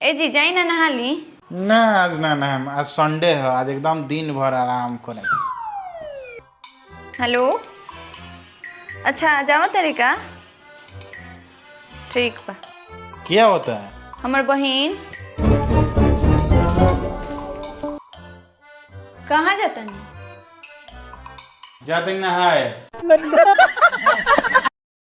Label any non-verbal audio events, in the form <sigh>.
ए जी जाई ना नहा ली ना आज ना ना आज संडे है। आज एकदम दिन भर आराम करे हेलो? अच्छा जाओ तरीका। ठीक बा। क्या होता है? हमर बहिन। कहाँ जाता नहीं जाते नहाए। <laughs>